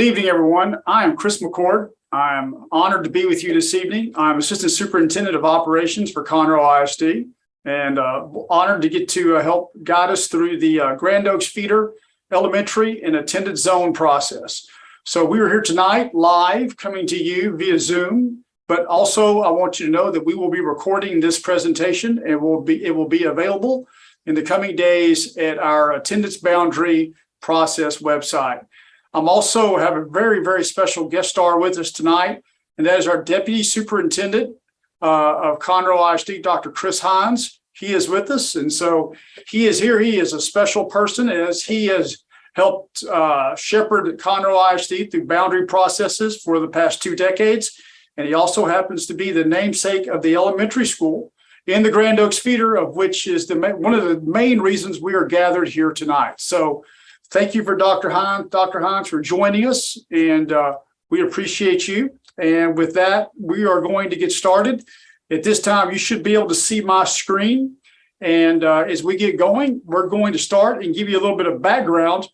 Good evening, everyone. I am Chris McCord. I'm honored to be with you this evening. I'm Assistant Superintendent of Operations for Conroe ISD and uh, honored to get to uh, help guide us through the uh, Grand Oaks feeder elementary and attendance zone process. So we are here tonight live coming to you via Zoom, but also I want you to know that we will be recording this presentation and will be it will be available in the coming days at our attendance boundary process website. I'm also have a very, very special guest star with us tonight, and that is our Deputy Superintendent uh, of Conroe ISD, Dr. Chris Hines. He is with us, and so he is here. He is a special person as he has helped uh, shepherd Conroe ISD through boundary processes for the past two decades. And he also happens to be the namesake of the elementary school in the Grand Oaks feeder, of which is the one of the main reasons we are gathered here tonight. So thank you for Dr. Hines, Dr. Hines for joining us, and uh, we appreciate you. And with that, we are going to get started. At this time, you should be able to see my screen. And uh, as we get going, we're going to start and give you a little bit of background.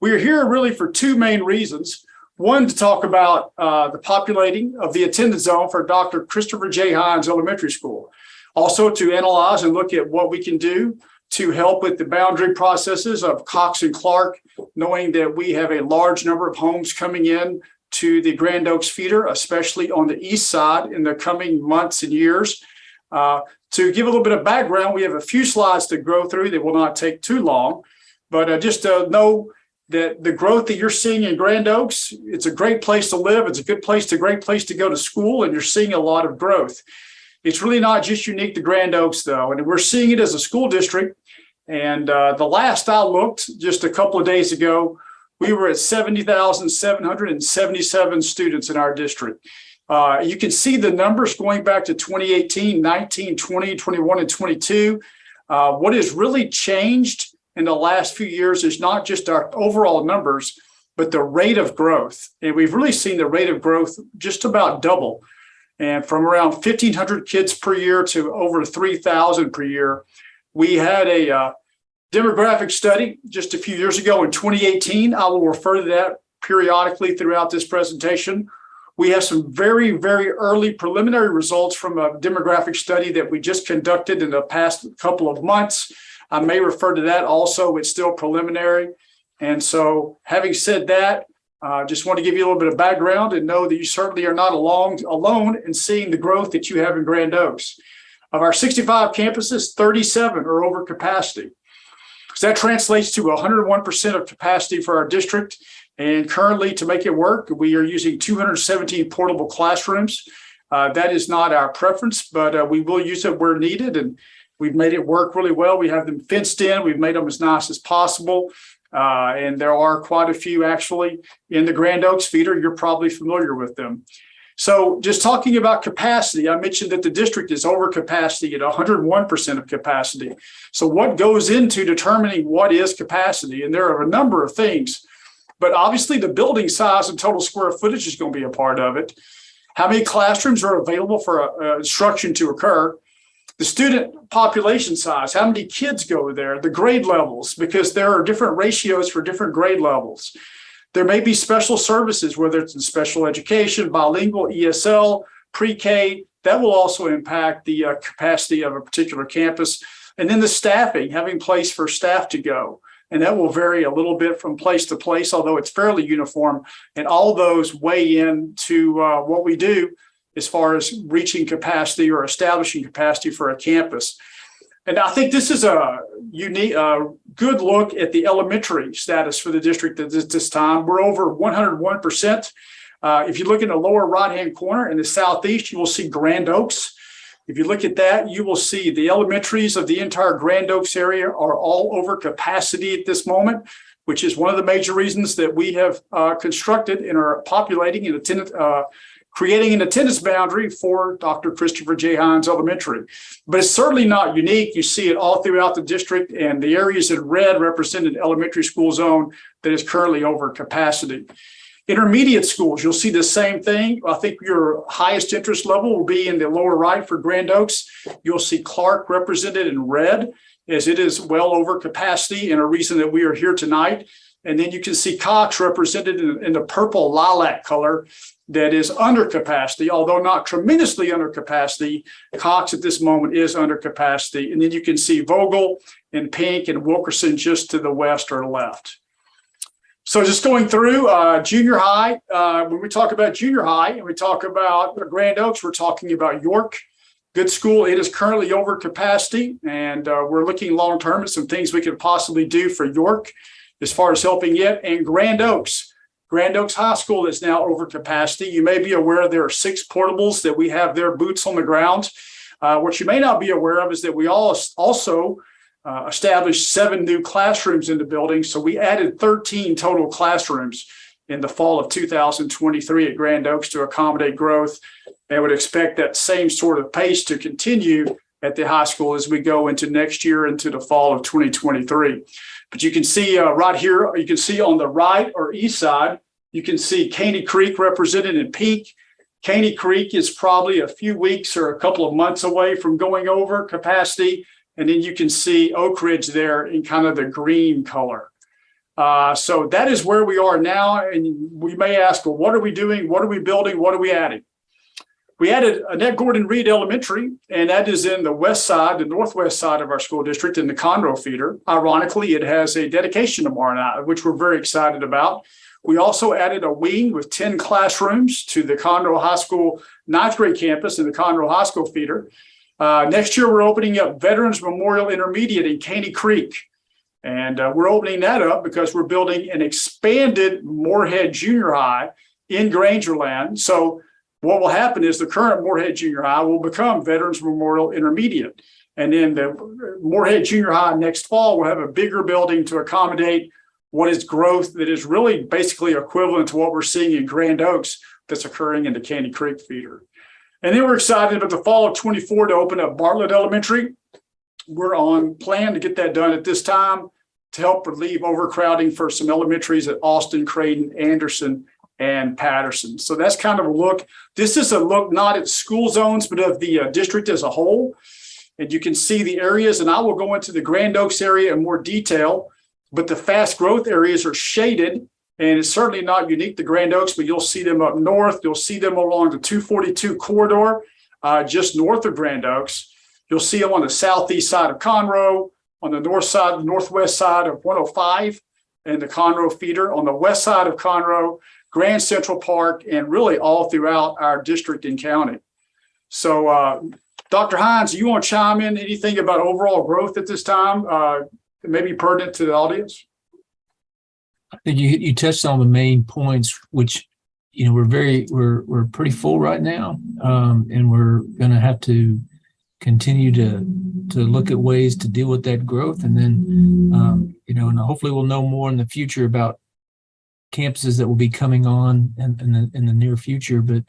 We are here really for two main reasons. One, to talk about uh, the populating of the attendance zone for Dr. Christopher J. Hines Elementary School. Also to analyze and look at what we can do to help with the boundary processes of Cox and Clark, knowing that we have a large number of homes coming in to the Grand Oaks feeder, especially on the east side in the coming months and years. Uh, to give a little bit of background, we have a few slides to go through that will not take too long, but uh, just to know that the growth that you're seeing in Grand Oaks, it's a great place to live. It's a good place to great place to go to school, and you're seeing a lot of growth. It's really not just unique to Grand Oaks, though, and we're seeing it as a school district and uh, the last I looked just a couple of days ago, we were at 70,777 students in our district. Uh, you can see the numbers going back to 2018, 19, 20, 21, and 22. Uh, what has really changed in the last few years is not just our overall numbers, but the rate of growth. And we've really seen the rate of growth just about double. And from around 1,500 kids per year to over 3,000 per year we had a uh, demographic study just a few years ago in 2018. I will refer to that periodically throughout this presentation. We have some very, very early preliminary results from a demographic study that we just conducted in the past couple of months. I may refer to that also. It's still preliminary. And so having said that, I uh, just want to give you a little bit of background and know that you certainly are not alone, alone in seeing the growth that you have in Grand Oaks. Of our 65 campuses, 37 are over capacity. So that translates to 101% of capacity for our district. And currently, to make it work, we are using 217 portable classrooms. Uh, that is not our preference, but uh, we will use it where needed. And we've made it work really well. We have them fenced in. We've made them as nice as possible. Uh, and there are quite a few actually in the Grand Oaks feeder. You're probably familiar with them. So just talking about capacity, I mentioned that the district is over capacity at 101% of capacity. So what goes into determining what is capacity? And there are a number of things, but obviously the building size and total square footage is going to be a part of it. How many classrooms are available for uh, instruction to occur? The student population size, how many kids go there, the grade levels, because there are different ratios for different grade levels. There may be special services, whether it's in special education, bilingual, ESL, pre-K, that will also impact the uh, capacity of a particular campus. And then the staffing, having place for staff to go. And that will vary a little bit from place to place, although it's fairly uniform. And all those weigh in to uh, what we do as far as reaching capacity or establishing capacity for a campus. And I think this is a unique, uh, good look at the elementary status for the district at this, this time. We're over 101%. Uh, if you look in the lower right-hand corner in the southeast, you will see Grand Oaks. If you look at that, you will see the elementaries of the entire Grand Oaks area are all over capacity at this moment, which is one of the major reasons that we have uh, constructed and are populating and attendant, uh, creating an attendance boundary for Dr. Christopher J. Hines Elementary. But it's certainly not unique. You see it all throughout the district and the areas in red represent an elementary school zone that is currently over capacity. Intermediate schools, you'll see the same thing. I think your highest interest level will be in the lower right for Grand Oaks. You'll see Clark represented in red as it is well over capacity and a reason that we are here tonight. And then you can see Cox represented in, in the purple lilac color that is under capacity, although not tremendously under capacity. Cox at this moment is under capacity. And then you can see Vogel in pink and Wilkerson just to the west or left. So just going through uh, junior high, uh, when we talk about junior high and we talk about Grand Oaks, we're talking about York. Good school. It is currently over capacity and uh, we're looking long term at some things we could possibly do for York as far as helping it and Grand Oaks. Grand Oaks High School is now over capacity. You may be aware there are six portables that we have their boots on the ground. Uh, what you may not be aware of is that we all also uh, established seven new classrooms in the building. So we added 13 total classrooms in the fall of 2023 at Grand Oaks to accommodate growth. And would expect that same sort of pace to continue at the high school as we go into next year into the fall of 2023. But you can see uh, right here, you can see on the right or east side, you can see Caney Creek represented in pink. Caney Creek is probably a few weeks or a couple of months away from going over capacity. And then you can see Oak Ridge there in kind of the green color. Uh, so that is where we are now. And we may ask, well, what are we doing? What are we building? What are we adding? We added Annette Gordon Reed Elementary, and that is in the west side, the northwest side of our school district in the Conroe feeder. Ironically, it has a dedication tomorrow night, which we're very excited about. We also added a wing with 10 classrooms to the Conroe High School ninth grade campus in the Conroe High School feeder. Uh, next year, we're opening up Veterans Memorial Intermediate in Caney Creek. And uh, we're opening that up because we're building an expanded Moorhead Junior High in Grangerland. So what will happen is the current Moorhead Junior High will become Veterans Memorial Intermediate. And then the Moorhead Junior High next fall will have a bigger building to accommodate what is growth that is really basically equivalent to what we're seeing in Grand Oaks that's occurring in the Caney Creek feeder. And then we're excited about the fall of 24 to open up Bartlett Elementary. We're on plan to get that done at this time to help relieve overcrowding for some elementaries at Austin, Creighton, Anderson, and Patterson. So that's kind of a look. This is a look not at school zones, but of the uh, district as a whole. And you can see the areas, and I will go into the Grand Oaks area in more detail, but the fast growth areas are shaded, and it's certainly not unique to Grand Oaks, but you'll see them up north. You'll see them along the 242 corridor, uh, just north of Grand Oaks. You'll see them on the southeast side of Conroe, on the north side, northwest side of 105, and the Conroe feeder. On the west side of Conroe, Grand Central Park, and really all throughout our district and county. So uh, Dr. Hines, you want to chime in anything about overall growth at this time? Uh, maybe pertinent to the audience? I think you, you touched on the main points, which, you know, we're very, we're, we're pretty full right now. Um, and we're going to have to continue to, to look at ways to deal with that growth. And then, um, you know, and hopefully we'll know more in the future about campuses that will be coming on in, in the, in the near future, but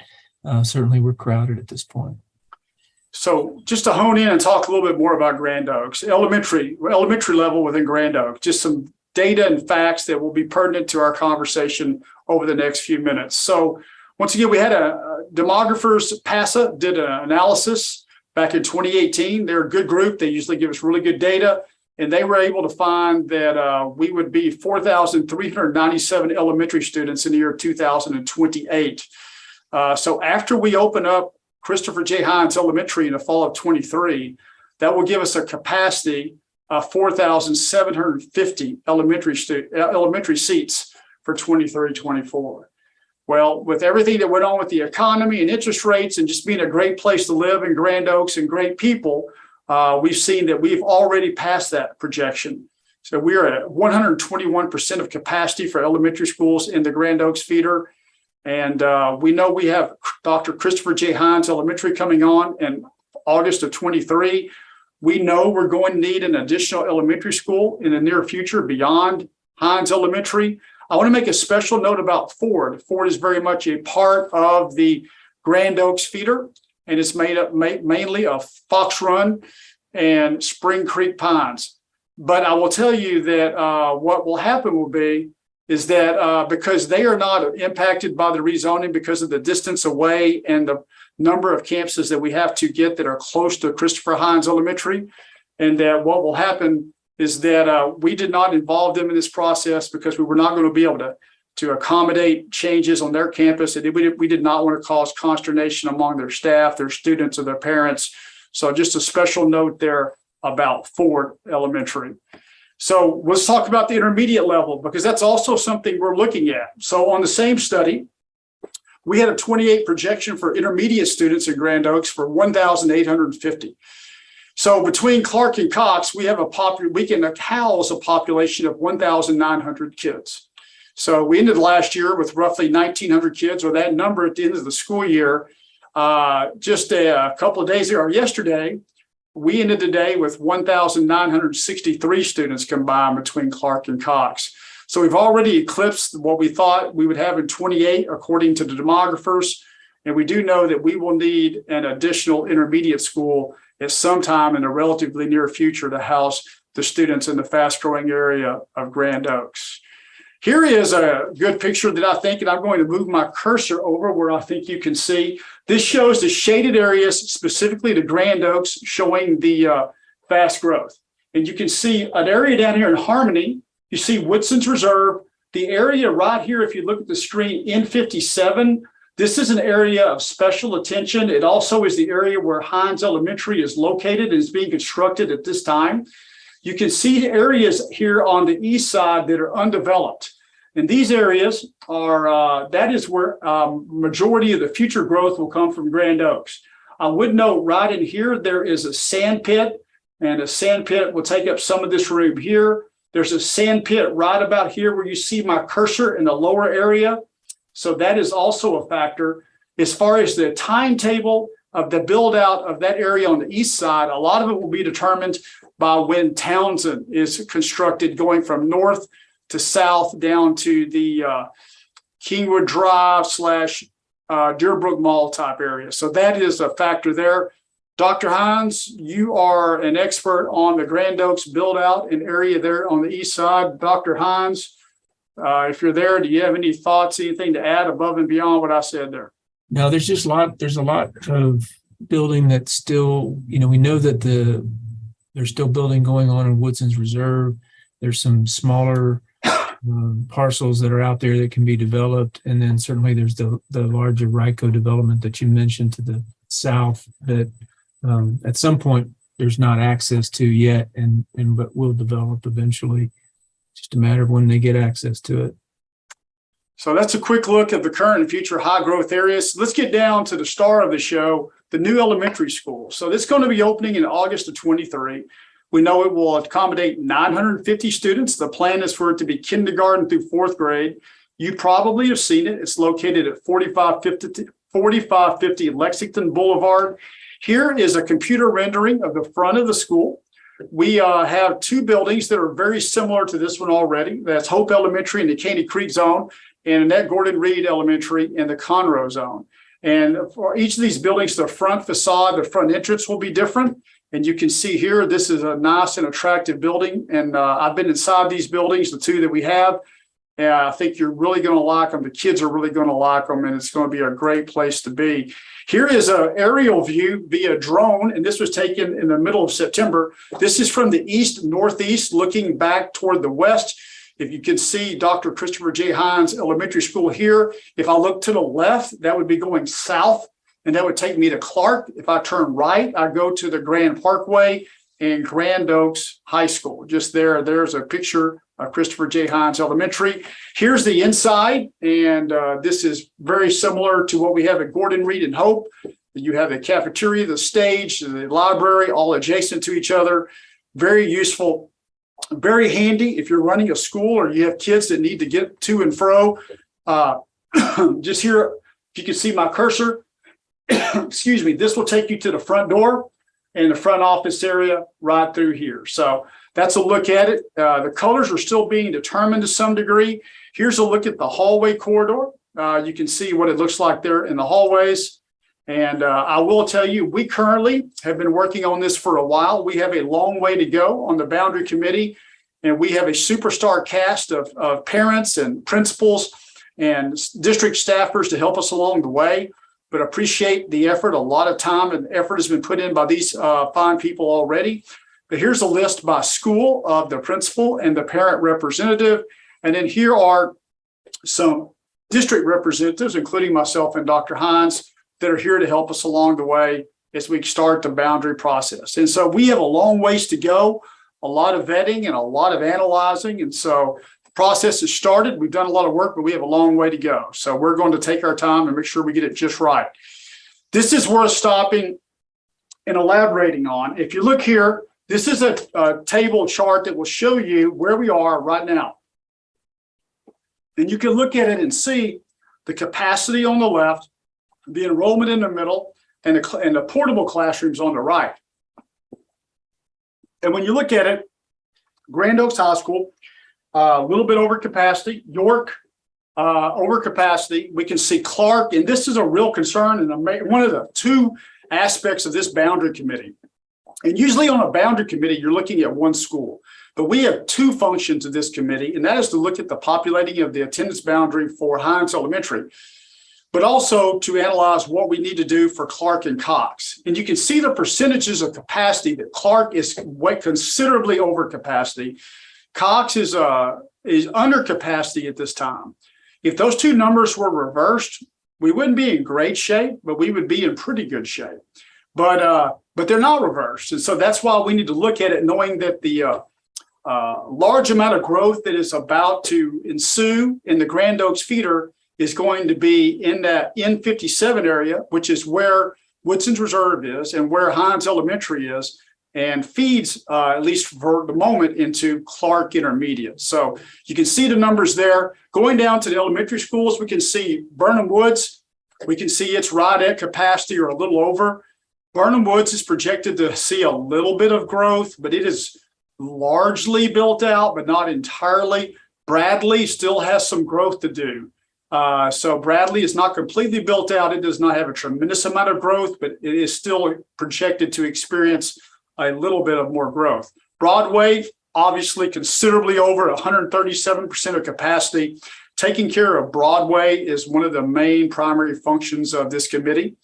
uh, certainly we're crowded at this point. So just to hone in and talk a little bit more about Grand Oaks, elementary, elementary level within Grand Oaks, just some data and facts that will be pertinent to our conversation over the next few minutes. So once again, we had a, a demographers, PASA did an analysis back in 2018. They're a good group. They usually give us really good data. And they were able to find that uh, we would be 4,397 elementary students in the year 2028. Uh, so after we open up Christopher J. Hines Elementary in the fall of 23, that will give us a capacity of 4,750 elementary, elementary seats for 23, 24. Well, with everything that went on with the economy and interest rates and just being a great place to live in Grand Oaks and great people, uh, we've seen that we've already passed that projection. So we are at 121% of capacity for elementary schools in the Grand Oaks feeder. And uh, we know we have Dr. Christopher J. Hines Elementary coming on in August of 23. We know we're going to need an additional elementary school in the near future beyond Hines Elementary. I want to make a special note about Ford. Ford is very much a part of the Grand Oaks feeder and it's made up ma mainly of Fox Run and Spring Creek Pines. But I will tell you that uh, what will happen will be is that uh, because they are not impacted by the rezoning because of the distance away and the number of campuses that we have to get that are close to Christopher Hines Elementary, and that what will happen is that uh, we did not involve them in this process because we were not going to be able to to accommodate changes on their campus. And we, we did not want to cause consternation among their staff, their students, or their parents. So just a special note there about Ford Elementary. So let's talk about the intermediate level because that's also something we're looking at. So on the same study, we had a 28 projection for intermediate students in Grand Oaks for 1,850. So between Clark and Cox, we have a popular, we can house a population of 1,900 kids. So we ended last year with roughly 1,900 kids, or that number at the end of the school year. Uh, just a, a couple of days ago, or yesterday, we ended the day with 1,963 students combined between Clark and Cox. So we've already eclipsed what we thought we would have in 28, according to the demographers. And we do know that we will need an additional intermediate school at some time in the relatively near future to house the students in the fast growing area of Grand Oaks. Here is a good picture that I think, and I'm going to move my cursor over where I think you can see. This shows the shaded areas, specifically the Grand Oaks, showing the uh, fast growth. And you can see an area down here in Harmony. You see Woodson's Reserve. The area right here, if you look at the screen, N57, this is an area of special attention. It also is the area where Hines Elementary is located and is being constructed at this time. You can see areas here on the east side that are undeveloped. And these areas are, uh, that is where um, majority of the future growth will come from Grand Oaks. I would note right in here, there is a sand pit and a sand pit will take up some of this room here. There's a sand pit right about here where you see my cursor in the lower area. So that is also a factor. As far as the timetable of the build out of that area on the east side, a lot of it will be determined by when Townsend is constructed going from north to south down to the uh, Kingwood Drive slash uh, Deerbrook Mall type area. So that is a factor there. Dr. Hines, you are an expert on the Grand Oaks build out an area there on the east side. Dr. Hines, uh, if you're there, do you have any thoughts, anything to add above and beyond what I said there? No, there's just a lot, there's a lot of building that's still, you know, we know that the, there's still building going on in Woodson's Reserve. There's some smaller um, parcels that are out there that can be developed. And then certainly there's the, the larger RICO development that you mentioned to the south that um, at some point there's not access to yet and, and but will develop eventually. Just a matter of when they get access to it. So that's a quick look at the current and future high growth areas. Let's get down to the star of the show, the new elementary school. So it's going to be opening in August of 23. We know it will accommodate 950 students. The plan is for it to be kindergarten through fourth grade. You probably have seen it. It's located at 4550, 4550 Lexington Boulevard. Here is a computer rendering of the front of the school. We uh, have two buildings that are very similar to this one already. That's Hope Elementary in the Caney Creek zone and Annette Gordon Reed Elementary in the Conroe zone. And for each of these buildings, the front facade, the front entrance will be different. And you can see here, this is a nice and attractive building. And uh, I've been inside these buildings, the two that we have. And I think you're really going to like them. The kids are really going to like them, and it's going to be a great place to be. Here is an aerial view via drone, and this was taken in the middle of September. This is from the east northeast, looking back toward the west. If you can see Dr. Christopher J. Hines Elementary School here, if I look to the left, that would be going south, and that would take me to Clark. If I turn right, I go to the Grand Parkway and Grand Oaks High School. Just there, there's a picture of Christopher J. Hines Elementary. Here's the inside, and uh, this is very similar to what we have at Gordon Reed and Hope. You have the cafeteria, the stage, the library, all adjacent to each other. Very useful, very handy if you're running a school or you have kids that need to get to and fro. Uh, just here, if you can see my cursor, excuse me, this will take you to the front door and the front office area right through here. So that's a look at it. Uh, the colors are still being determined to some degree. Here's a look at the hallway corridor. Uh, you can see what it looks like there in the hallways. And uh, I will tell you, we currently have been working on this for a while. We have a long way to go on the boundary committee. And we have a superstar cast of, of parents and principals and district staffers to help us along the way but appreciate the effort. A lot of time and effort has been put in by these uh, fine people already. But here's a list by school of the principal and the parent representative. And then here are some district representatives, including myself and Dr. Hines, that are here to help us along the way as we start the boundary process. And so we have a long ways to go, a lot of vetting and a lot of analyzing. And so the process has started. We've done a lot of work, but we have a long way to go. So we're going to take our time and make sure we get it just right. This is worth stopping and elaborating on. If you look here, this is a, a table chart that will show you where we are right now. And you can look at it and see the capacity on the left, the enrollment in the middle, and the, and the portable classrooms on the right. And when you look at it, Grand Oaks High School, uh, a little bit over capacity, York, uh, over capacity. We can see Clark, and this is a real concern and one of the two aspects of this boundary committee. And usually on a boundary committee, you're looking at one school. But we have two functions of this committee, and that is to look at the populating of the attendance boundary for Hines Elementary, but also to analyze what we need to do for Clark and Cox. And you can see the percentages of capacity that Clark is considerably over capacity. Cox is uh is under capacity at this time. If those two numbers were reversed, we wouldn't be in great shape, but we would be in pretty good shape. But uh, but they're not reversed, and so that's why we need to look at it, knowing that the uh, uh, large amount of growth that is about to ensue in the Grand Oaks feeder is going to be in that N57 area, which is where Woodson's Reserve is and where Hines Elementary is, and feeds, uh, at least for the moment, into Clark Intermediate. So you can see the numbers there. Going down to the elementary schools, we can see Birnham Woods. We can see it's right at capacity or a little over. Birnham Woods is projected to see a little bit of growth, but it is largely built out, but not entirely. Bradley still has some growth to do. Uh, so Bradley is not completely built out. It does not have a tremendous amount of growth, but it is still projected to experience a little bit of more growth. Broadway, obviously considerably over 137% of capacity. Taking care of Broadway is one of the main primary functions of this committee.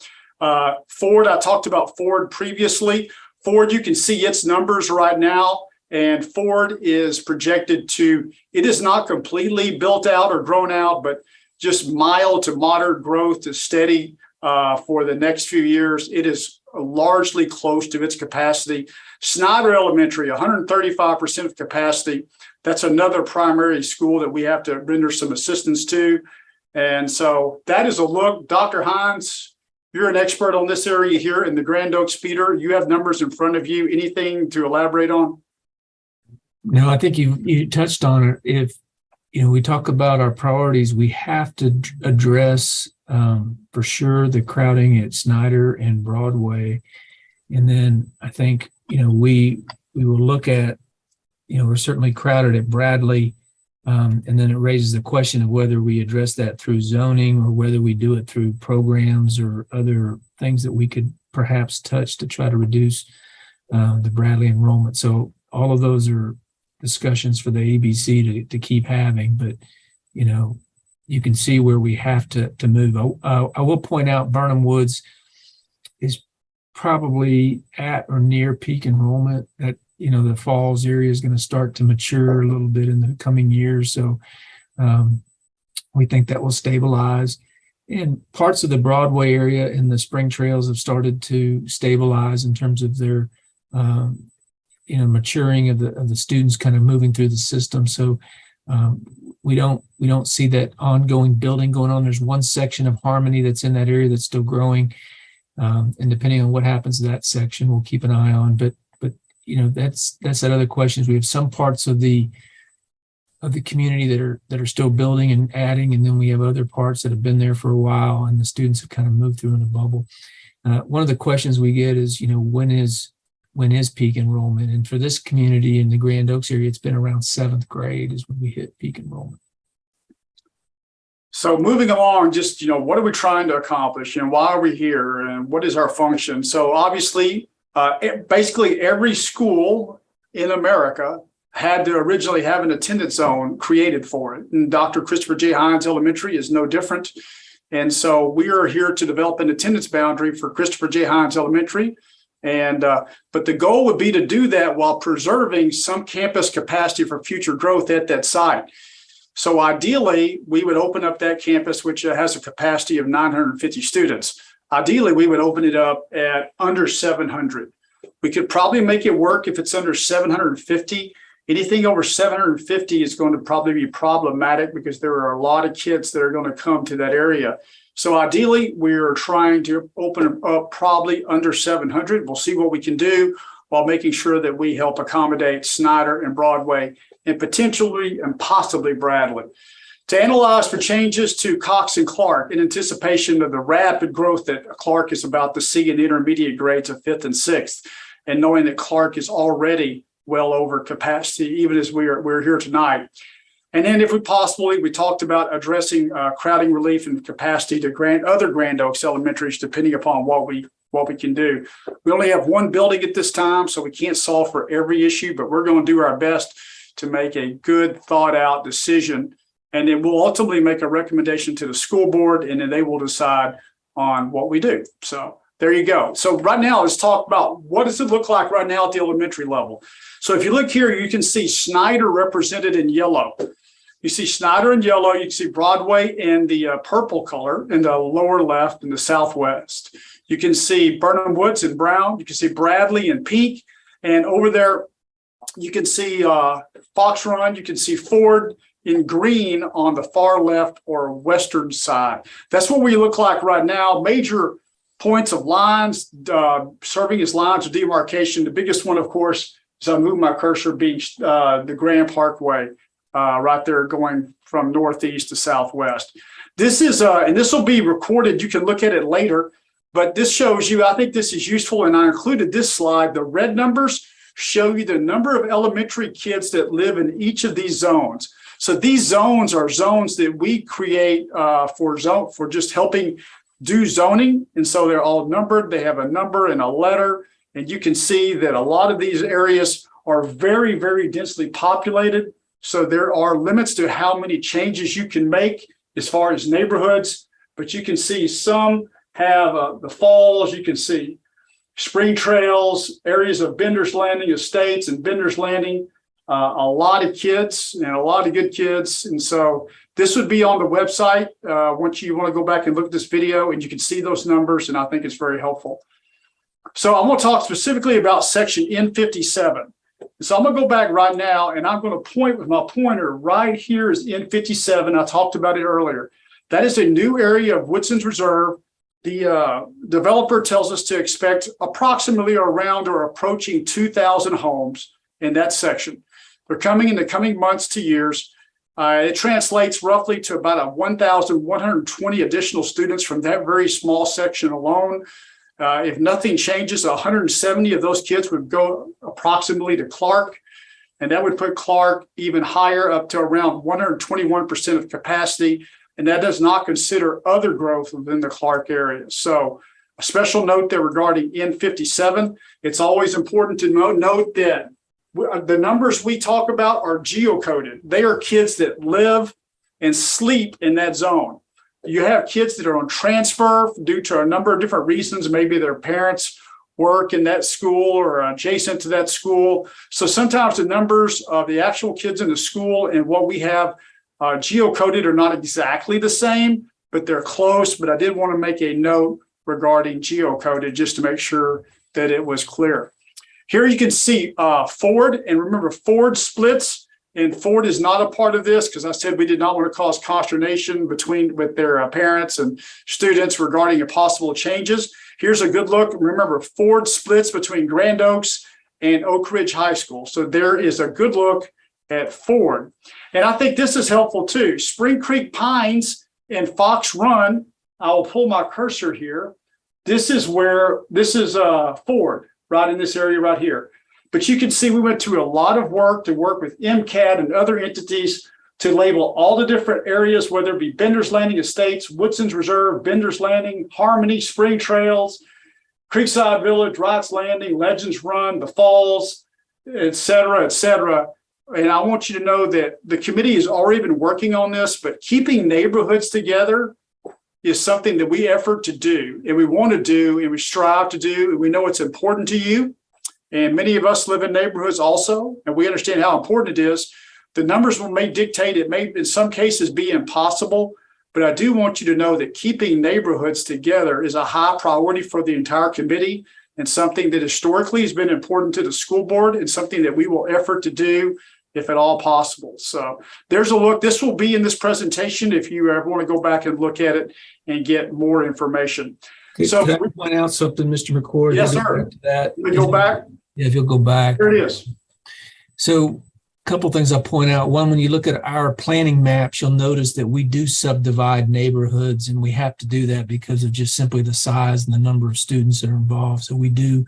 Uh, Ford, I talked about Ford previously. Ford, you can see its numbers right now. And Ford is projected to, it is not completely built out or grown out, but just mild to moderate growth to steady uh, for the next few years. It is largely close to its capacity. Snyder Elementary, 135% of capacity. That's another primary school that we have to render some assistance to. And so that is a look. Dr. Hines, you're an expert on this area here in the Grand Oaks feeder. You have numbers in front of you. Anything to elaborate on? No, I think you, you touched on it. If, you know, we talk about our priorities, we have to address um, for sure the crowding at Snyder and Broadway. And then I think, you know, we, we will look at, you know, we're certainly crowded at Bradley. Um, and then it raises the question of whether we address that through zoning or whether we do it through programs or other things that we could perhaps touch to try to reduce um, the Bradley enrollment. So all of those are discussions for the ABC to, to keep having, but, you know, you can see where we have to, to move. I, I will point out Birnham Woods is probably at or near peak enrollment. That, you know, the Falls area is going to start to mature a little bit in the coming years. So um, we think that will stabilize. And parts of the Broadway area and the Spring Trails have started to stabilize in terms of their um, you know maturing of the of the students kind of moving through the system. So um, we don't we don't see that ongoing building going on. There's one section of harmony that's in that area that's still growing. Um, and depending on what happens to that section we'll keep an eye on but but you know that's that's that other questions we have some parts of the of the community that are that are still building and adding and then we have other parts that have been there for a while and the students have kind of moved through in a bubble. Uh, one of the questions we get is you know when is when is peak enrollment. And for this community in the Grand Oaks area, it's been around seventh grade is when we hit peak enrollment. So moving along, just, you know, what are we trying to accomplish and why are we here and what is our function? So obviously, uh, it- basically every school in America had to originally have an attendance zone created for it. And Dr. Christopher J. Hines Elementary is no different. And so we are here to develop an attendance boundary for Christopher J. Hines Elementary And, uh, but the goal would be to do that while preserving some campus capacity for future growth at that site. So ideally, we would open up that campus, which has a capacity of 950 students. Ideally, we would open it up at under 700. We could probably make it work if it's under 750. Anything over 750 is going to probably be problematic because there are a lot of kids that are going to come to that area. So ideally, we're trying to open up probably under 700. We'll see what we can do while making sure that we help accommodate Snyder and Broadway and potentially and possibly Bradley. To analyze for changes to Cox and Clark in anticipation of the rapid growth that Clark is about to see in intermediate grades of fifth and sixth, and knowing that Clark is already well over capacity, even as we are we're here tonight. And then if we possibly, we talked about addressing uh, crowding relief and capacity to grant other Grand Oaks elementaries, depending upon what we what we can do. We only have one building at this time, so we can't solve for every issue, but we're going to do our best to make a good thought out decision. And then we'll ultimately make a recommendation to the school board and then they will decide on what we do. So there you go. So right now, let's talk about what does it look like right now at the elementary level. So if you look here, you can see Snyder represented in yellow. You see Snyder in yellow, you can see Broadway in the uh, purple color in the lower left in the southwest. You can see Birnham Woods in brown, you can see Bradley in pink, and over there you can see uh, Fox Run, you can see Ford in green on the far left or western side. That's what we look like right now. Major points of lines uh, serving as lines of demarcation. The biggest one, of course, as I move my cursor, being uh, the Grand Parkway uh, right there going from northeast to southwest. This is, uh, and this will be recorded. You can look at it later, but this shows you, I think this is useful. And I included this slide. The red numbers show you the number of elementary kids that live in each of these zones. So these zones are zones that we create uh, for zone for just helping do zoning. And so they're all numbered. They have a number and a letter. And you can see that a lot of these areas are very, very densely populated. So there are limits to how many changes you can make as far as neighborhoods, but you can see some have uh, the falls, you can see spring trails, areas of Bender's Landing estates and Bender's Landing, uh, a lot of kids and a lot of good kids. And so this would be on the website uh, once you want to go back and look at this video and you can see those numbers. And I think it's very helpful. So I'm going to talk specifically about section N57. So I'm to go back right now and I'm going to point with my pointer right here is N57. I talked about it earlier. That is a new area of Woodson's Reserve. The uh, developer tells us to expect approximately around or approaching 2,000 homes in that section. They're coming in the coming months to years. Uh, it translates roughly to about a 1,120 additional students from that very small section alone. Uh, if nothing changes, 170 of those kids would go approximately to Clark, and that would put Clark even higher up to around 121% of capacity. And that does not consider other growth within the Clark area. So a special note there regarding N57, it's always important to note, note that the numbers we talk about are geocoded. They are kids that live and sleep in that zone. You have kids that are on transfer due to a number of different reasons. Maybe their parents work in that school or adjacent to that school. So sometimes the numbers of the actual kids in the school and what we have uh, geocoded are not exactly the same, but they're close. But I did want to make a note regarding geocoded just to make sure that it was clear. Here you can see uh, Ford, and remember Ford splits, and Ford is not a part of this because I said we did not want to cause consternation between with their uh, parents and students regarding a possible changes. Here's a good look. Remember Ford splits between Grand Oaks and Oak Ridge High School. So there is a good look at Ford. And I think this is helpful too. Spring Creek Pines and Fox Run, I will pull my cursor here. This is where, this is uh, Ford right in this area right here. But you can see we went through a lot of work to work with MCAD and other entities to label all the different areas, whether it be Bender's Landing Estates, Woodson's Reserve, Bender's Landing, Harmony, Spring Trails, Creekside Village, Wright's Landing, Legends Run, the Falls, et cetera, et cetera. And I want you to know that the committee has already been working on this, but keeping neighborhoods together is something that we effort to do and we want to do and we strive to do. And we know it's important to you. And many of us live in neighborhoods also, and we understand how important it is. The numbers may dictate it may in some cases be impossible, but I do want you to know that keeping neighborhoods together is a high priority for the entire committee and something that historically has been important to the school board and something that we will effort to do if at all possible. So there's a look. This will be in this presentation if you ever want to go back and look at it and get more information. So- Could I point out something, Mr. McCord? Yes, sir. That. We go back. Yeah, if you'll go back. There it is. So a couple things I'll point out. One, when you look at our planning maps, you'll notice that we do subdivide neighborhoods and we have to do that because of just simply the size and the number of students that are involved. So we do,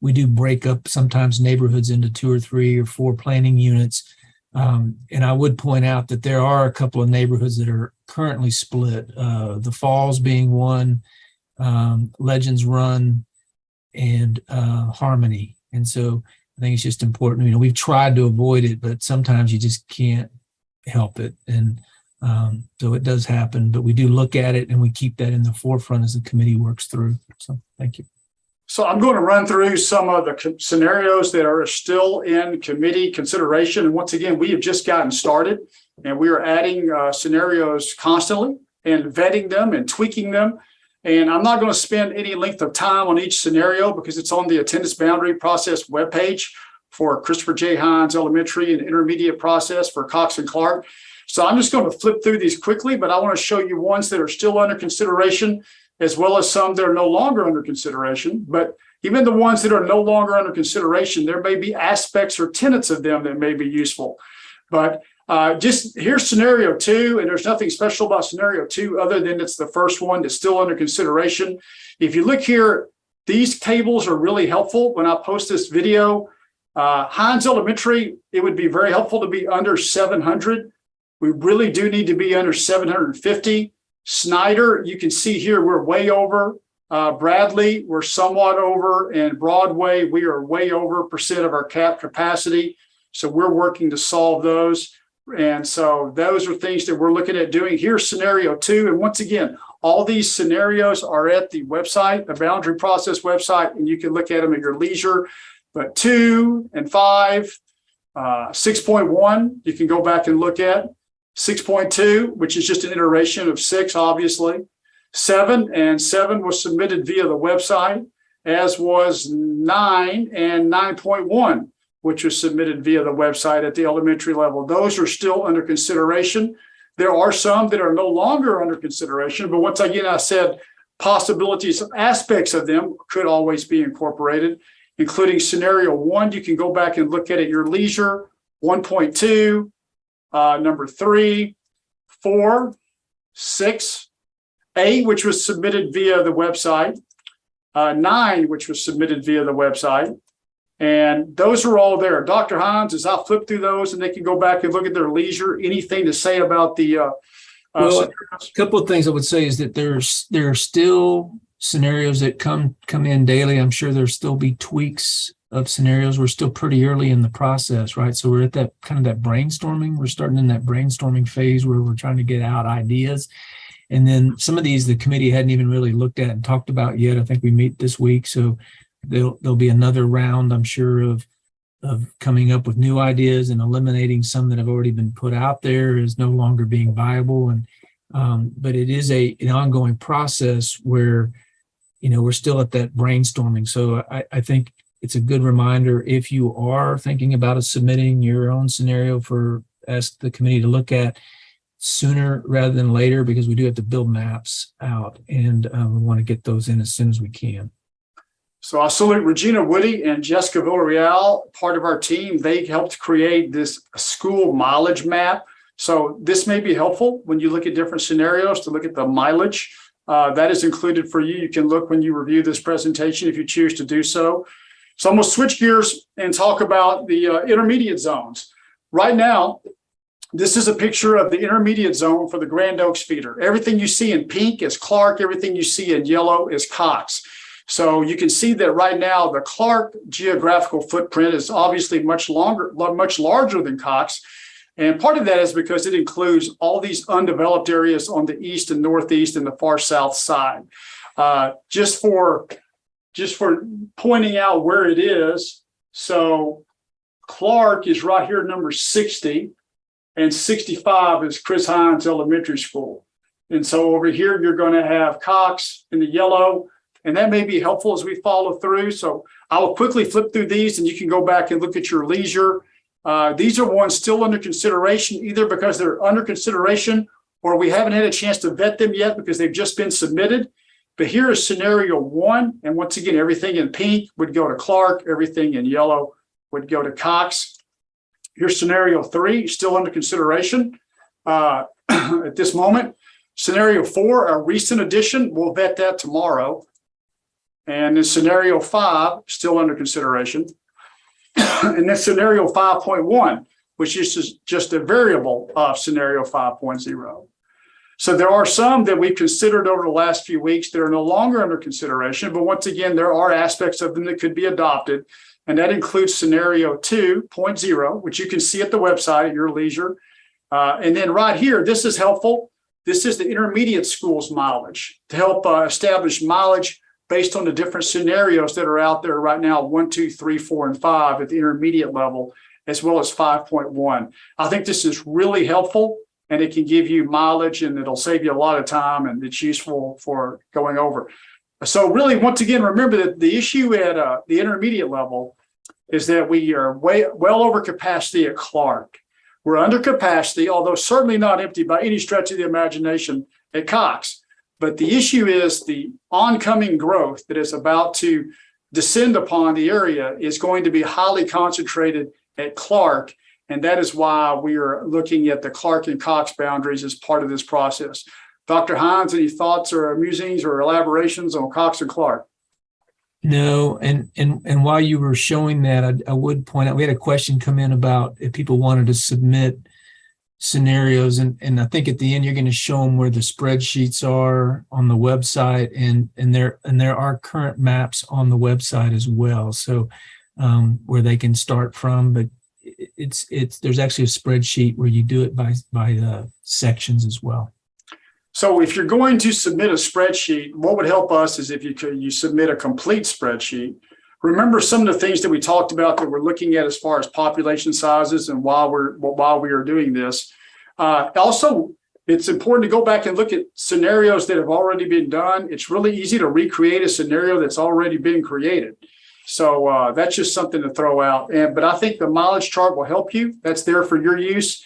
we do break up sometimes neighborhoods into two or three or four planning units. Um, and I would point out that there are a couple of neighborhoods that are currently split, uh, the Falls being one, um, Legends Run and, uh, Harmony. And so I think it's just important, you know, we've tried to avoid it, but sometimes you just can't help it. And um, so it does happen, but we do look at it and we keep that in the forefront as the committee works through. So thank you. So I'm going to run through some of the scenarios that are still in committee consideration. And once again, we have just gotten started and we are adding uh, scenarios constantly and vetting them and tweaking them. And I'm not going to spend any length of time on each scenario because it's on the attendance boundary process webpage for Christopher J. Hines Elementary and Intermediate process for Cox and Clark. So I'm just going to flip through these quickly, but I want to show you ones that are still under consideration as well as some that are no longer under consideration. But even the ones that are no longer under consideration, there may be aspects or tenets of them that may be useful. But uh, just here's scenario two, and there's nothing special about scenario two other than it's the first one that's still under consideration. If you look here, these tables are really helpful when I post this video. Uh, Elementary, it would be very helpful to be under 700. We really do need to be under 750. Snyder, you can see here, we're way over. Uh, Bradley, we're somewhat over, and Broadway, we are way over percent of our cap capacity. So we're working to solve those. And so those are things that we're looking at doing. Here's scenario two. And once again, all these scenarios are at the website, the boundary process website, and you can look at them at your leisure. But two and five, uh, 6.1, you can go back and look at. 6.2, which is just an iteration of six, obviously. Seven and seven was submitted via the website, as was nine and 9.1, which was submitted via the website at the elementary level. Those are still under consideration. There are some that are no longer under consideration, but once again, I said possibilities, aspects of them could always be incorporated, including scenario one. You can go back and look at it at your leisure. 1.2, uh, number three, four, six, eight, which was submitted via the website, uh, nine, which was submitted via the website. And those are all there. Dr. Hines, as I flip through those and they can go back and look at their leisure, anything to say about the, uh, uh, Well? A couple of things I would say is that there's, there are still scenarios that come, come in daily. I'm sure there'll still be tweaks of scenarios. We're still pretty early in the process, right? So we're at that kind of that brainstorming. We're starting in that brainstorming phase where we're trying to get out ideas. And then some of these, the committee hadn't even really looked at and talked about yet. I think we meet this week. So there'll, there'll be another round, I'm sure, of, of coming up with new ideas and eliminating some that have already been put out there as no longer being viable. And, um, but it is a, an ongoing process where, you know, we're still at that brainstorming. So I, I think it's a good reminder if you are thinking about submitting your own scenario for ask the committee to look at sooner rather than later because we do have to build maps out and um, we want to get those in as soon as we can. So I salute Regina Woody and Jessica Villarreal, part of our team. They helped create this school mileage map. So this may be helpful when you look at different scenarios to look at the mileage. Uh, that is included for you. You can look when you review this presentation if you choose to do so. So I'm going to switch gears and talk about the uh, intermediate zones. Right now, this is a picture of the intermediate zone for the Grand Oaks feeder. Everything you see in pink is Clark. Everything you see in yellow is Cox. So you can see that right now, the Clark geographical footprint is obviously much longer, much larger than Cox. And part of that is because it includes all these undeveloped areas on the east and northeast and the far south side. Uh, just for, just for pointing out where it is. So Clark is right here, number sixty, and sixty-five is Chris Hines Elementary School. And so over here, you're going to have Cox in the yellow, and that may be helpful as we follow through. So I will quickly flip through these and you can go back and look at your leisure. Uh, these are ones still under consideration, either because they're under consideration or we haven't had a chance to vet them yet because they've just been submitted. But here is scenario one. And once again, everything in pink would go to Clark, everything in yellow would go to Cox. Here's scenario three, still under consideration uh, at this moment. Scenario four, a recent addition, we'll vet that tomorrow. And then scenario five, still under consideration. And then scenario five point one, which is just- just a variable of scenario 5.0. So there are some that we've considered over the last few weeks that are no longer under consideration, but once again, there are aspects of them that could be adopted. And that includes scenario 2.0, which you can see at the website at your leisure. Uh, and then right here, this is helpful. This is the intermediate schools mileage to help uh, establish mileage based on the different scenarios that are out there right now, one, two, three, four, and five at the intermediate level, as well as 5.1. I think this is really helpful and it can give you mileage and it'll save you a lot of time and it's useful for going over. So really, once again, remember that the issue at uh, the intermediate level is that we are way well over capacity at Clark. We're under capacity, although certainly not empty by any stretch of the imagination at Cox. But the issue is the oncoming growth that is about to descend upon the area is going to be highly concentrated at Clark. And that is why we are looking at the Clark and Cox boundaries as part of this process. Dr. Hines, any thoughts or musings or elaborations on Cox and Clark? No, and and and while you were showing that, I, I would point out we had a question come in about if people wanted to submit scenarios, and and I think at the end you're going to show them where the spreadsheets are on the website, and and there and there are current maps on the website as well, so um, where they can start from. But it's it's there's actually a spreadsheet where you do it by by uh, sections as well. So if you're going to submit a spreadsheet, what would help us is if you could, you submit a complete spreadsheet. Remember some of the things that we talked about that we're looking at as far as population sizes and while we're, while we are doing this. Uh, also, it's important to go back and look at scenarios that have already been done. It's really easy to recreate a scenario that's already been created. So uh, that's just something to throw out. And but I think the mileage chart will help you. That's there for your use.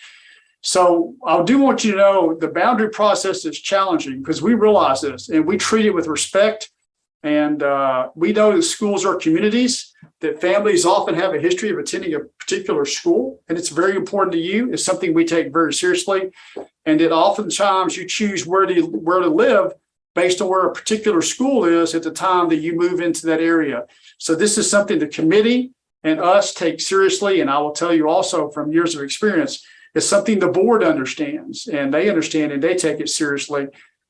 So I do want you to know the boundary process is challenging because we realize this and we treat it with respect. And uh, we know that schools are communities, that families often have a history of attending a particular school, and it's very important to you. It's something we take very seriously. And that oftentimes you choose where to where to live based on where a particular school is at the time that you move into that area. So this is something the committee and us take seriously. And I will tell you also from years of experience, it's something the board understands and they understand and they take it seriously.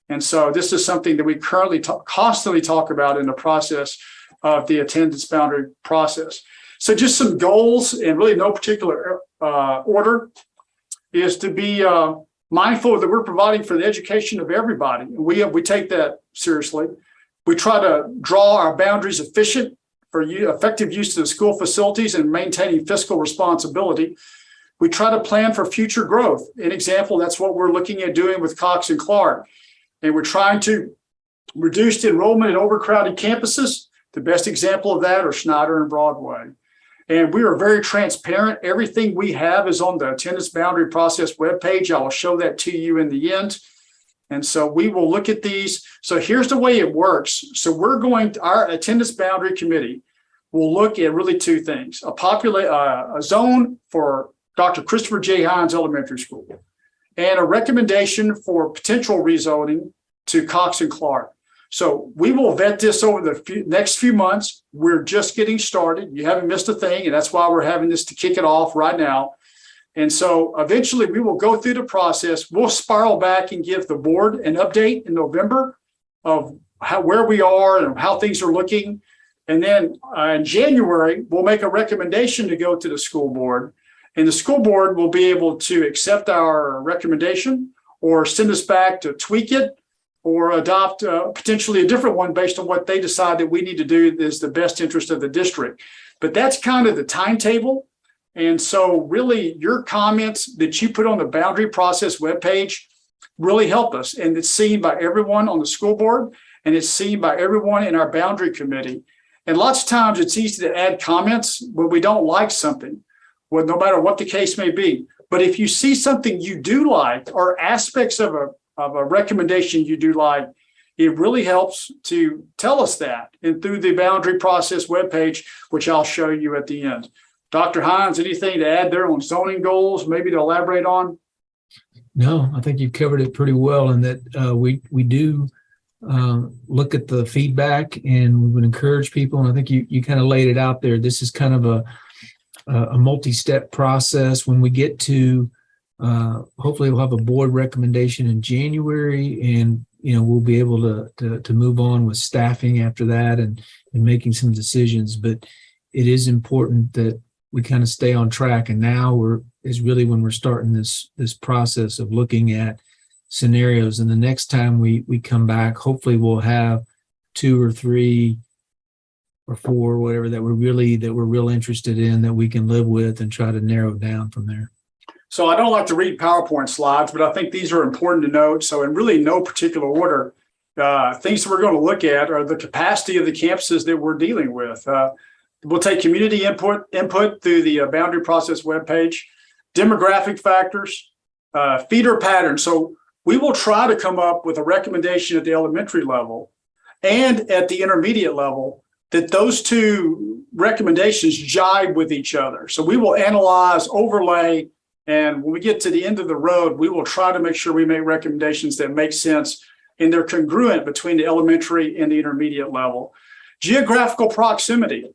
And so this is something that we currently talk, constantly talk about in the process of the attendance boundary process. So just some goals and really no particular uh, order is to be uh, mindful that we're providing for the education of everybody. We, we take that seriously. We try to draw our boundaries efficient for effective use of school facilities and maintaining fiscal responsibility. We try to plan for future growth. An example, that's what we're looking at doing with Cox and Clark. And we're trying to reduce the enrollment in overcrowded campuses. The best example of that are Snyder and Broadway. And we are very transparent. Everything we have is on the attendance boundary process webpage. I will show that to you in the end. And so we will look at these. So here's the way it works. So we're going to, our attendance boundary committee will look at really two things, a populate, uh, a zone for Dr. Christopher J. Hines Elementary School and a recommendation for potential rezoning to Cox and Clark. So we will vet this over the few, next few months. We're just getting started. You haven't missed a thing, and that's why we're having this to kick it off right now. And so eventually we will go through the process. We'll spiral back and give the board an update in November of how where we are and how things are looking. And then uh, in January, we'll make a recommendation to go to the school board. And the school board will be able to accept our recommendation or send us back to tweak it or adopt uh, potentially a different one based on what they decide that we need to do is the best interest of the district. But that's kind of the timetable. And so really your comments that you put on the boundary process webpage really help us. And it's seen by everyone on the school board and it's seen by everyone in our boundary committee. And lots of times it's easy to add comments when we don't like something, well, no matter what the case may be. But if you see something you do like or aspects of a, of a recommendation you do like, it really helps to tell us that. And through the boundary process webpage, which I'll show you at the end. Dr. Hines, anything to add there on zoning goals, maybe to elaborate on? No, I think you've covered it pretty well and that uh, we, we do uh, look at the feedback and we would encourage people. And I think you, you kind of laid it out there. This is kind of a, a multi-step process. When we get to, uh, hopefully we'll have a board recommendation in January and, you know, we'll be able to, to, to move on with staffing after that and, and making some decisions. But it is important that we kind of stay on track. And now we're, is really when we're starting this, this process of looking at scenarios. And the next time we, we come back, hopefully we'll have two or three or four, whatever that we're really, that we're real interested in that we can live with and try to narrow down from there. So I don't like to read PowerPoint slides, but I think these are important to note. So in really no particular order, uh, things that we're going to look at are the capacity of the campuses that we're dealing with. Uh, we'll take community input input through the uh, boundary process webpage, demographic factors, uh, feeder patterns. So we will try to come up with a recommendation at the elementary level and at the intermediate level that those two recommendations jibe with each other. So we will analyze, overlay, and when we get to the end of the road, we will try to make sure we make recommendations that make sense and they're congruent between the elementary and the intermediate level. Geographical proximity.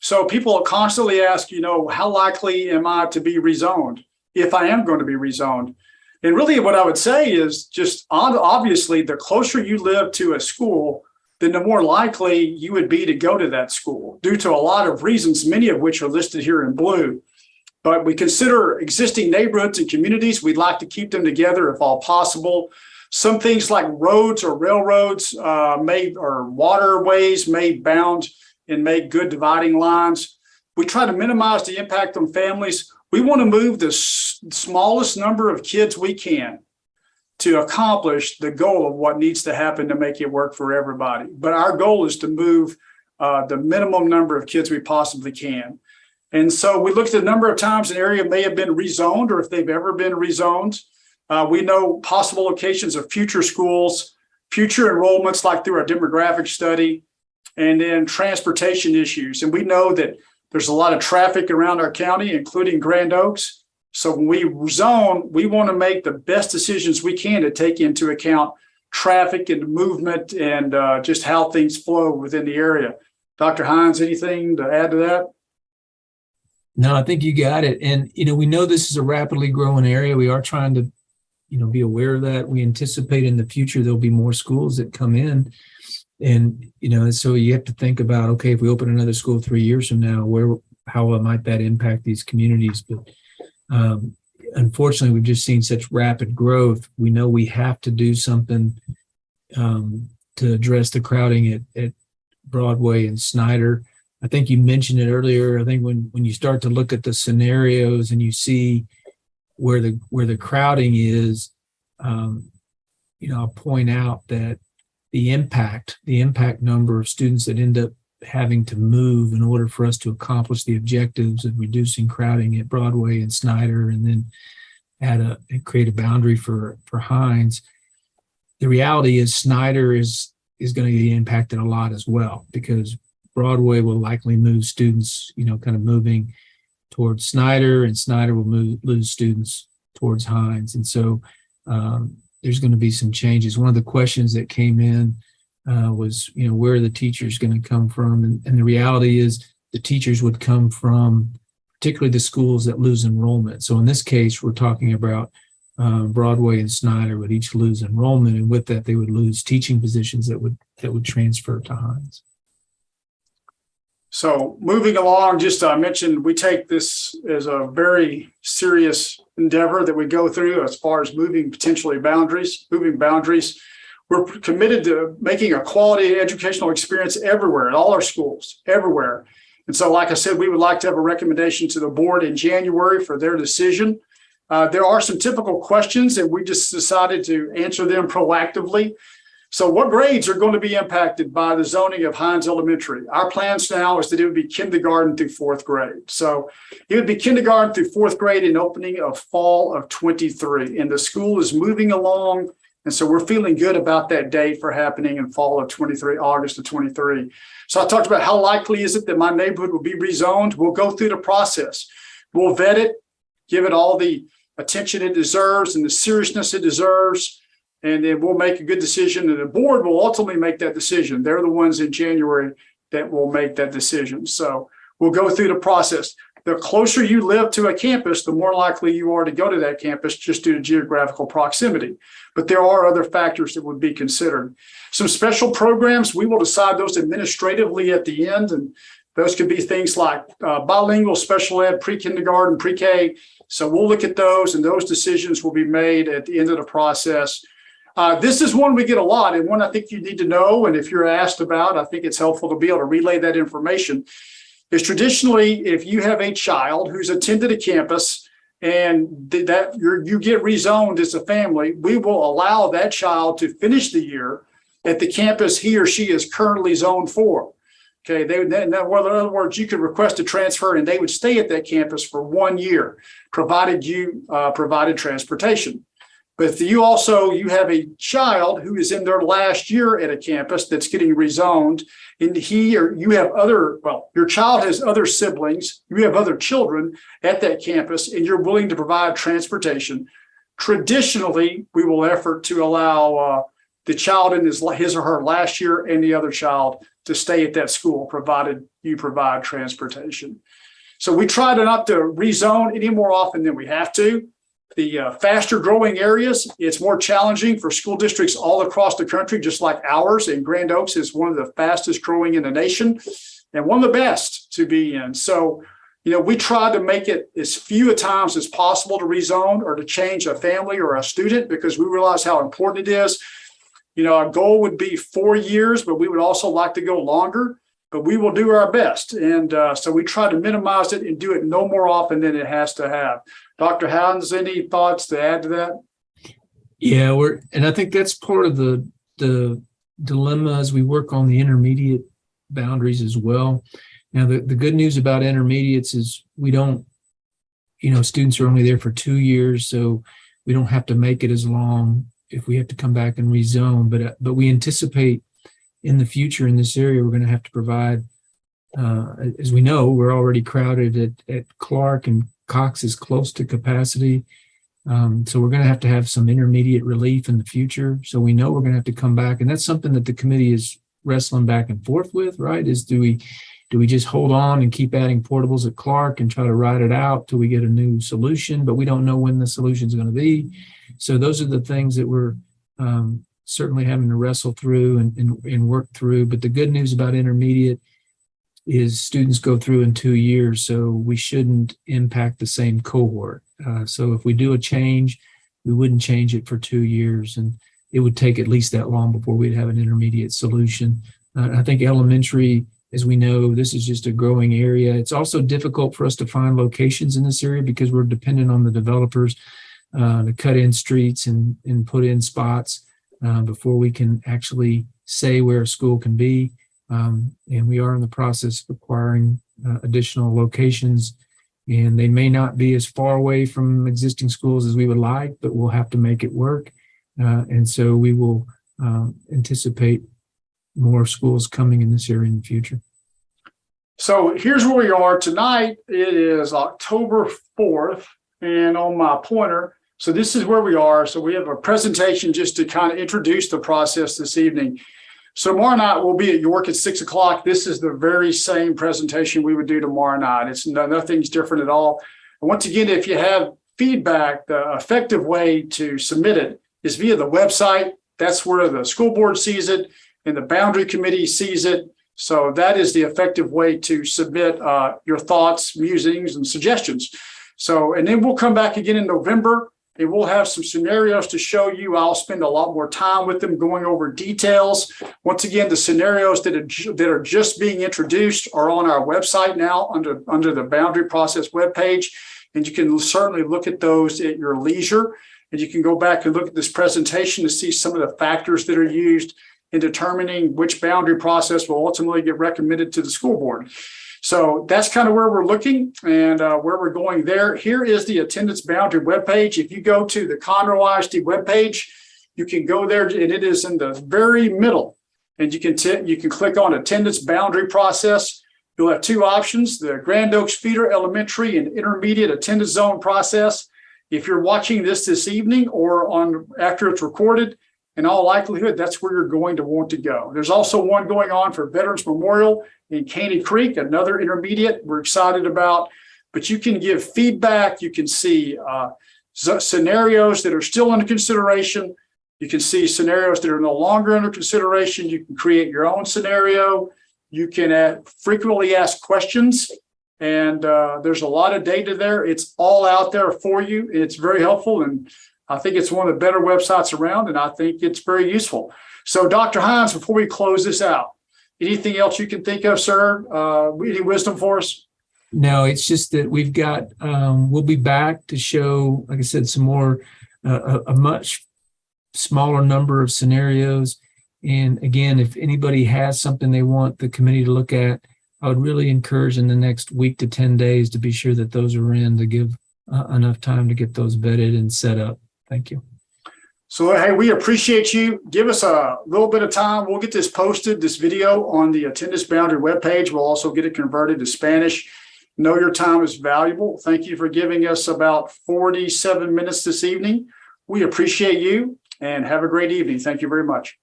So people constantly ask, you know, how likely am I to be rezoned if I am going to be rezoned? And really what I would say is just obviously the closer you live to a school, then the more likely you would be to go to that school due to a lot of reasons, many of which are listed here in blue. But we consider existing neighborhoods and communities. We'd like to keep them together if all possible. Some things like roads or railroads uh, may or waterways may bound and make good dividing lines. We try to minimize the impact on families. We want to move the smallest number of kids we can to accomplish the goal of what needs to happen to make it work for everybody. But our goal is to move uh, the minimum number of kids we possibly can. And so we looked at the number of times an area may have been rezoned or if they've ever been rezoned. Uh, we know possible locations of future schools, future enrollments like through our demographic study, and then transportation issues. And we know that there's a lot of traffic around our county, including Grand Oaks. So when we zone, we want to make the best decisions we can to take into account traffic and movement and uh, just how things flow within the area. Dr. Hines, anything to add to that? No, I think you got it. And, you know, we know this is a rapidly growing area. We are trying to, you know, be aware of that. We anticipate in the future there'll be more schools that come in. And, you know, so you have to think about, okay, if we open another school three years from now, where, how might that impact these communities? But um, unfortunately, we've just seen such rapid growth. We know we have to do something um, to address the crowding at, at Broadway and Snyder. I think you mentioned it earlier. I think when when you start to look at the scenarios and you see where the where the crowding is, um, you know, I'll point out that the impact, the impact number of students that end up having to move in order for us to accomplish the objectives of reducing crowding at Broadway and Snyder, and then add a create a boundary for for Hines. The reality is Snyder is is going to be impacted a lot as well because Broadway will likely move students, you know, kind of moving towards Snyder, and Snyder will move lose students towards Hines, and so um, there's going to be some changes. One of the questions that came in uh, was, you know, where are the teachers going to come from? And, and the reality is the teachers would come from particularly the schools that lose enrollment. So in this case, we're talking about uh, Broadway and Snyder would each lose enrollment, and with that, they would lose teaching positions that would that would transfer to Hines. So moving along, just I mentioned, we take this as a very serious endeavor that we go through as far as moving potentially boundaries, moving boundaries. We're committed to making a quality educational experience everywhere, at all our schools, everywhere. And so, like I said, we would like to have a recommendation to the board in January for their decision. Uh, there are some typical questions and we just decided to answer them proactively. So what grades are going to be impacted by the zoning of Hines Elementary? Our plans now is that it would be kindergarten through fourth grade. So it would be kindergarten through fourth grade in opening of fall of 23. And the school is moving along. And so we're feeling good about that date for happening in fall of 23, August of 23. So I talked about how likely is it that my neighborhood will be rezoned? We'll go through the process. We'll vet it, give it all the attention it deserves and the seriousness it deserves. And then we'll make a good decision and the board will ultimately make that decision. They're the ones in January that will make that decision. So we'll go through the process. The closer you live to a campus, the more likely you are to go to that campus just due to geographical proximity. But there are other factors that would be considered. Some special programs, we will decide those administratively at the end. And those could be things like uh, bilingual special ed, pre-kindergarten, pre-K. So we'll look at those and those decisions will be made at the end of the process. Uh, this is one we get a lot and one I think you need to know. And if you're asked about, I think it's helpful to be able to relay that information. Is traditionally, if you have a child who's attended a campus and that you get rezoned as a family, we will allow that child to finish the year at the campus he or she is currently zoned for. Okay, they would, in other words, you could request a transfer and they would stay at that campus for one year, provided you uh, provided transportation. But if you also, you have a child who is in their last year at a campus that's getting rezoned and he or you have other, well, your child has other siblings, you have other children at that campus and you're willing to provide transportation. Traditionally, we will effort to allow uh, the child in his, his or her last year and the other child to stay at that school, provided you provide transportation. So we try to not to rezone any more often than we have to. The uh, faster growing areas, it's more challenging for school districts all across the country, just like ours. And Grand Oaks is one of the fastest growing in the nation and one of the best to be in. So, you know, we try to make it as few times as possible to rezone or to change a family or a student because we realize how important it is. You know, our goal would be four years, but we would also like to go longer, but we will do our best. And uh, so we try to minimize it and do it no more often than it has to have. Dr. Hines, any thoughts to add to that? Yeah, we're, and I think that's part of the, the dilemma as we work on the intermediate boundaries as well. Now, the, the good news about intermediates is we don't, you know, students are only there for two years, so we don't have to make it as long if we have to come back and rezone, but, uh, but we anticipate in the future in this area, we're going to have to provide, uh, as we know, we're already crowded at, at Clark and Cox is close to capacity. Um, so we're going to have to have some intermediate relief in the future. So we know we're going to have to come back. And that's something that the committee is wrestling back and forth with, right? Is do we, do we just hold on and keep adding portables at Clark and try to ride it out till we get a new solution, but we don't know when the solution is going to be. So those are the things that we're um, certainly having to wrestle through and, and, and work through. But the good news about intermediate is students go through in two years, so we shouldn't impact the same cohort. Uh, so if we do a change, we wouldn't change it for two years, and it would take at least that long before we'd have an intermediate solution. Uh, I think elementary, as we know, this is just a growing area. It's also difficult for us to find locations in this area because we're dependent on the developers uh, to cut in streets and, and put in spots uh, before we can actually say where a school can be. Um, and we are in the process of acquiring uh, additional locations and they may not be as far away from existing schools as we would like, but we'll have to make it work. Uh, and so we will um, anticipate more schools coming in this area in the future. So here's where we are tonight. It is October 4th and on my pointer, so this is where we are. So we have a presentation just to kind of introduce the process this evening. So tomorrow night we'll be at York at six o'clock. This is the very same presentation we would do tomorrow night. It's no, nothing's different at all. And once again, if you have feedback, the effective way to submit it is via the website. That's where the school board sees it and the boundary committee sees it. So that is the effective way to submit uh, your thoughts, musings, and suggestions. So, and then we'll come back again in November and we'll have some scenarios to show you. I'll spend a lot more time with them going over details. Once again, the scenarios that are, that are just being introduced are on our website now under, under the boundary process webpage. And you can certainly look at those at your leisure. And you can go back and look at this presentation to see some of the factors that are used in determining which boundary process will ultimately get recommended to the school board. So that's kind of where we're looking and uh, where we're going there. Here is the attendance boundary webpage. If you go to the Conroe ISD webpage, you can go there and it is in the very middle. And you can you can click on attendance boundary process. You'll have two options, the Grand Oaks feeder elementary and intermediate attendance zone process. If you're watching this this evening or on after it's recorded, in all likelihood, that's where you're going to want to go. There's also one going on for Veterans Memorial in Caney Creek, another intermediate we're excited about. But you can give feedback. You can see uh, scenarios that are still under consideration. You can see scenarios that are no longer under consideration. You can create your own scenario. You can uh, frequently ask questions. And uh, there's a lot of data there. It's all out there for you. It's very helpful. And I think it's one of the better websites around, and I think it's very useful. So, Dr. Hines, before we close this out, anything else you can think of, sir? Uh, any wisdom for us? No, it's just that we've got, um, we'll be back to show, like I said, some more, uh, a, much smaller number of scenarios. And again, if anybody has something they want the committee to look at, I would really encourage in the next week to 10 days to be sure that those are in to give uh, enough time to get those vetted and set up. Thank you. So, hey, we appreciate you. Give us a little bit of time. We'll get this posted, this video on the attendance boundary webpage. We'll also get it converted to Spanish. Know your time is valuable. Thank you for giving us about 47 minutes this evening. We appreciate you and have a great evening. Thank you very much.